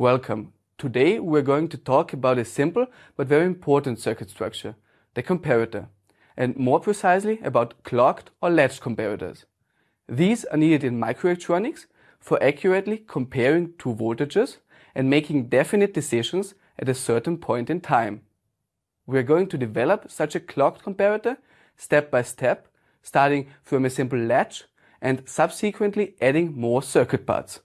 Welcome. Today we're going to talk about a simple but very important circuit structure, the comparator, and more precisely about clocked or latched comparators. These are needed in microelectronics for accurately comparing two voltages and making definite decisions at a certain point in time. We're going to develop such a clocked comparator step by step, starting from a simple latch and subsequently adding more circuit parts.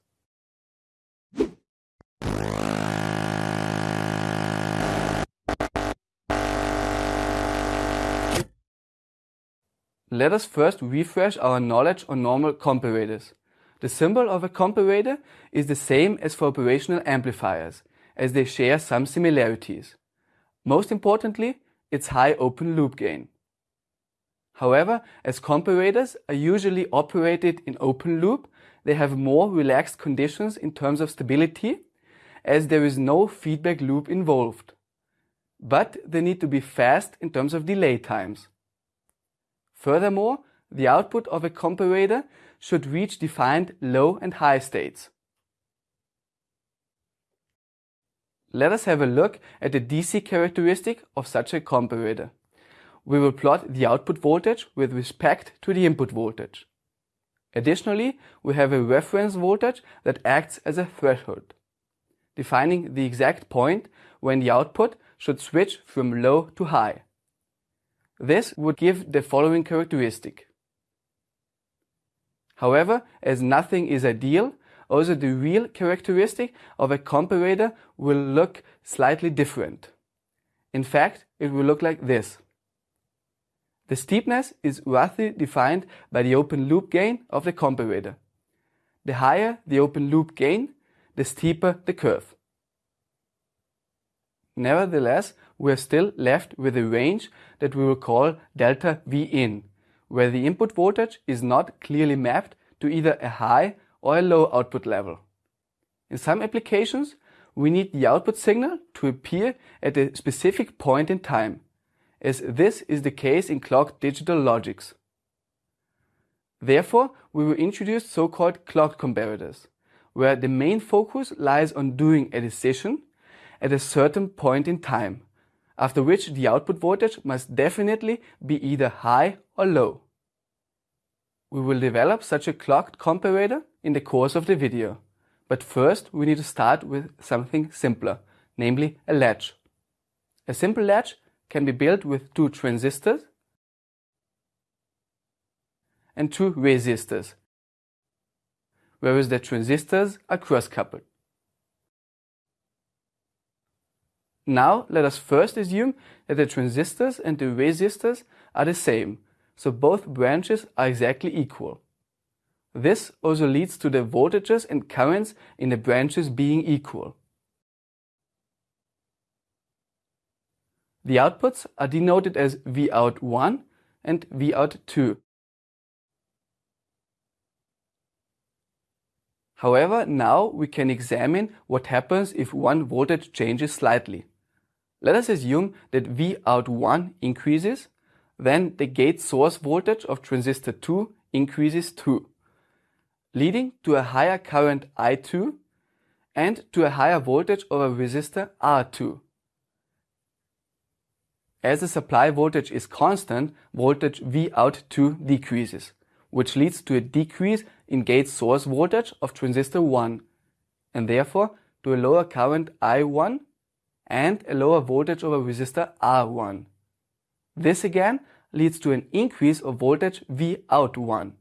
Let us first refresh our knowledge on normal comparators. The symbol of a comparator is the same as for operational amplifiers, as they share some similarities. Most importantly, its high open loop gain. However, as comparators are usually operated in open loop, they have more relaxed conditions in terms of stability, as there is no feedback loop involved. But they need to be fast in terms of delay times. Furthermore, the output of a comparator should reach defined low and high states. Let us have a look at the DC characteristic of such a comparator. We will plot the output voltage with respect to the input voltage. Additionally, we have a reference voltage that acts as a threshold, defining the exact point when the output should switch from low to high. This would give the following characteristic. However, as nothing is ideal, also the real characteristic of a comparator will look slightly different. In fact, it will look like this. The steepness is roughly defined by the open loop gain of the comparator. The higher the open loop gain, the steeper the curve. Nevertheless, we are still left with a range that we will call delta V in, where the input voltage is not clearly mapped to either a high or a low output level. In some applications, we need the output signal to appear at a specific point in time, as this is the case in clocked digital logics. Therefore, we will introduce so-called clocked comparators, where the main focus lies on doing a decision at a certain point in time, after which the output voltage must definitely be either high or low. We will develop such a clocked comparator in the course of the video, but first we need to start with something simpler, namely a latch. A simple latch can be built with two transistors and two resistors, whereas the transistors are cross-coupled. Now let us first assume that the transistors and the resistors are the same, so both branches are exactly equal. This also leads to the voltages and currents in the branches being equal. The outputs are denoted as Vout1 and Vout2. However, now we can examine what happens if one voltage changes slightly. Let us assume that Vout1 increases, then the gate source voltage of transistor 2 increases too, leading to a higher current I2 and to a higher voltage over resistor R2. As the supply voltage is constant, voltage Vout2 decreases, which leads to a decrease in gate source voltage of transistor 1 and therefore to a lower current I1 and a lower voltage over resistor R1. This again leads to an increase of voltage Vout1.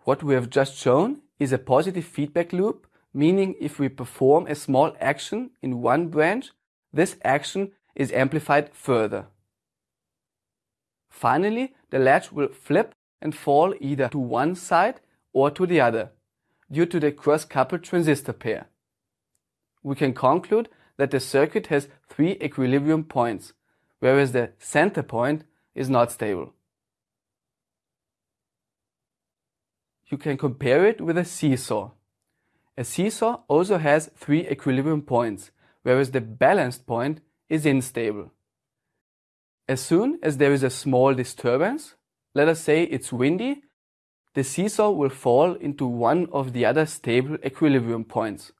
What we have just shown is a positive feedback loop, meaning if we perform a small action in one branch, this action is amplified further. Finally, the latch will flip and fall either to one side or to the other, due to the cross-coupled transistor pair we can conclude that the circuit has three equilibrium points, whereas the center point is not stable. You can compare it with a seesaw. A seesaw also has three equilibrium points, whereas the balanced point is unstable. As soon as there is a small disturbance, let us say it's windy, the seesaw will fall into one of the other stable equilibrium points.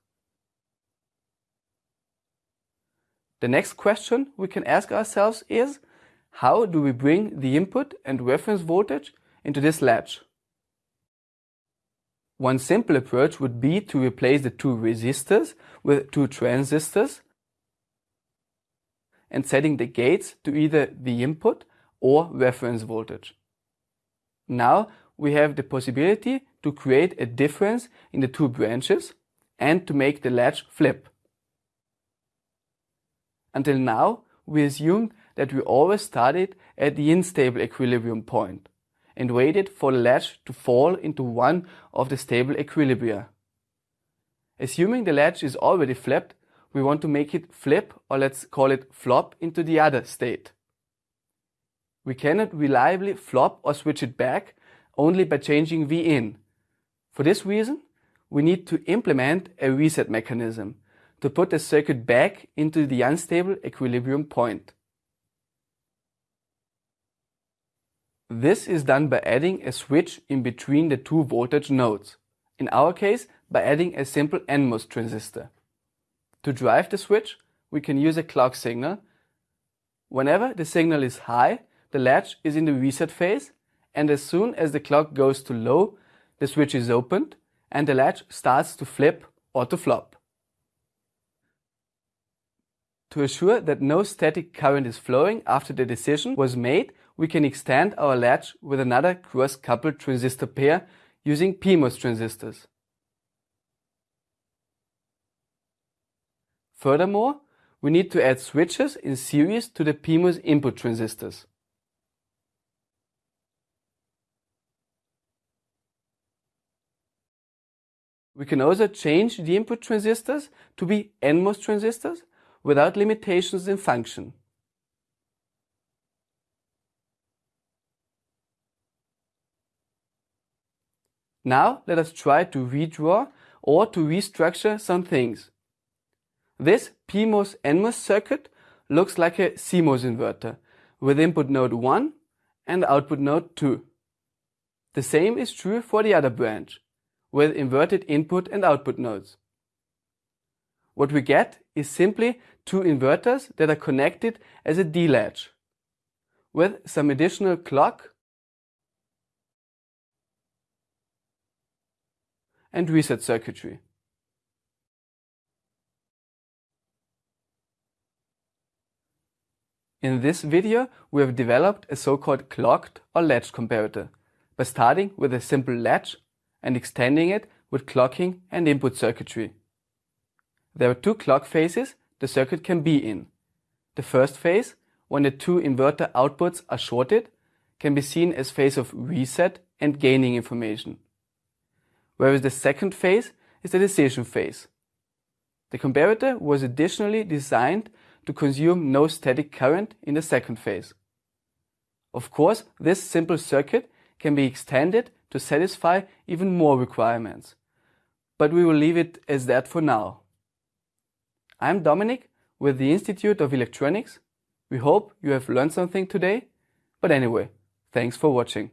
The next question we can ask ourselves is, how do we bring the input and reference voltage into this latch? One simple approach would be to replace the two resistors with two transistors and setting the gates to either the input or reference voltage. Now we have the possibility to create a difference in the two branches and to make the latch flip. Until now, we assumed that we always started at the unstable equilibrium point and waited for the latch to fall into one of the stable equilibria. Assuming the latch is already flipped, we want to make it flip or let's call it flop into the other state. We cannot reliably flop or switch it back only by changing V in. For this reason, we need to implement a reset mechanism to put the circuit back into the unstable equilibrium point. This is done by adding a switch in between the two voltage nodes, in our case by adding a simple NMOS transistor. To drive the switch, we can use a clock signal. Whenever the signal is high, the latch is in the reset phase, and as soon as the clock goes to low, the switch is opened and the latch starts to flip or to flop. To assure that no static current is flowing after the decision was made, we can extend our latch with another cross-coupled transistor pair using PMOS transistors. Furthermore, we need to add switches in series to the PMOS input transistors. We can also change the input transistors to be NMOS transistors without limitations in function. Now let us try to redraw or to restructure some things. This PMOS NMOS circuit looks like a CMOS inverter with input node 1 and output node 2. The same is true for the other branch with inverted input and output nodes. What we get is simply two inverters that are connected as a D-latch with some additional clock and reset circuitry. In this video, we have developed a so-called clocked or latch comparator by starting with a simple latch and extending it with clocking and input circuitry. There are two clock phases the circuit can be in. The first phase, when the two inverter outputs are shorted, can be seen as phase of reset and gaining information whereas the second phase is the decision phase. The comparator was additionally designed to consume no static current in the second phase. Of course, this simple circuit can be extended to satisfy even more requirements, but we will leave it as that for now. I'm Dominic with the Institute of Electronics. We hope you have learned something today, but anyway, thanks for watching.